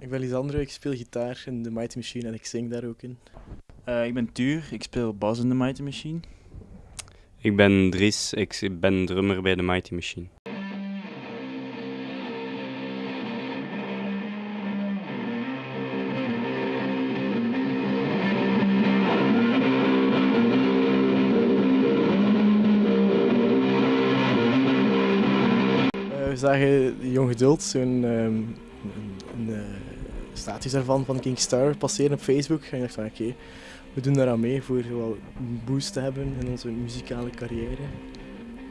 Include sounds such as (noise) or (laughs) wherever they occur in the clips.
Ik ben Lisandro, ik speel gitaar in de Mighty Machine en ik zing daar ook in. Uh, ik ben Tuur, ik speel bas in de Mighty Machine. Ik ben Dries, ik ben drummer bij de Mighty Machine. Uh, we zagen Jong Geduld, zo'n um, status daarvan van King Star passeren op Facebook. En ik dacht van oké, okay, we doen daaraan mee voor wel een boost te hebben in onze muzikale carrière.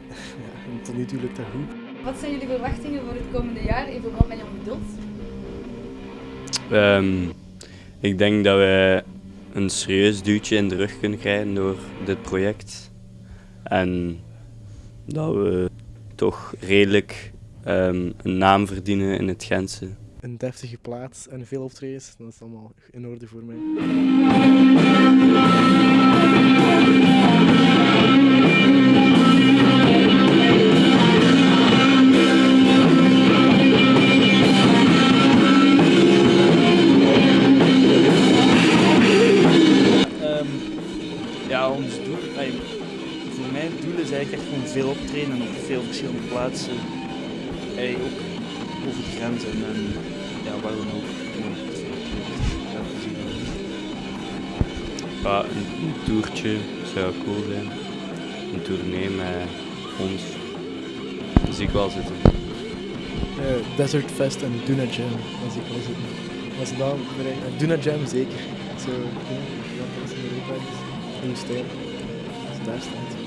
(laughs) ja, en tot nu toe lukt dat goed. Wat zijn jullie verwachtingen voor het komende jaar in verband met Jong Geduld? Um, ik denk dat we een serieus duwtje in de rug kunnen krijgen door dit project. En dat we toch redelijk um, een naam verdienen in het Gentse. Een deftige plaats en veel optredens, dat is allemaal in orde voor mij. Um, ja, ons doel, voor mij het doel is eigenlijk echt gewoon veel optreden en op veel verschillende plaatsen. Ay, ook over de grenzen en ja, waar dan ook. Ja, een, een toertje zou cool zijn. Een tournee met ons. Dat zie ik wel zitten. Uh, Desert Fest en Duna Jam, dat zie ik wel zitten. Als ze dat bereiken, uh, Duna Jam zeker. Zo, ja, dat is Europa, in de stijl. Als het daar staat.